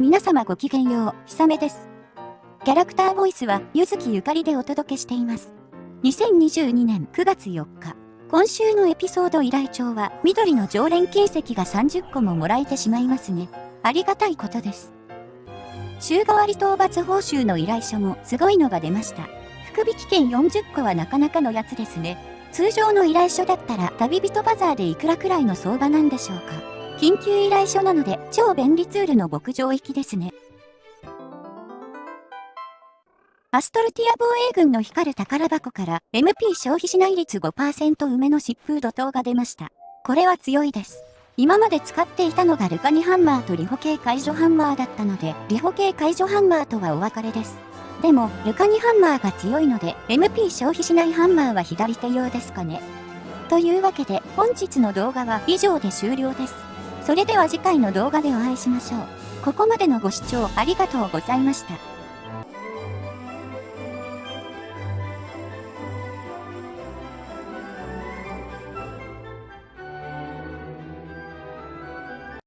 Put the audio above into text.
皆様ごきげんよう、ひさめです。キャラクターボイスは、ゆずきゆかりでお届けしています。2022年9月4日、今週のエピソード依頼帳は、緑の常連金石が30個ももらえてしまいますね。ありがたいことです。週替わり討伐報酬の依頼書もすごいのが出ました。福引券40個はなかなかのやつですね。通常の依頼書だったら旅人バザーでいくらくらいの相場なんでしょうか。緊急依頼書なので超便利ツールの牧場行きですね。アストルティア防衛軍の光る宝箱から MP 消費しない率5%梅の疾風怒涛が出ました。これは強いです。今まで使っていたのがルカニハンマーとリホ系解除ハンマーだったので、リホ系解除ハンマーとはお別れです。でも、ルカニハンマーが強いので、MP 消費しないハンマーは左手用ですかね。というわけで、本日の動画は以上で終了です。それでは次回の動画でお会いしましょう。ここまでのご視聴ありがとうございました。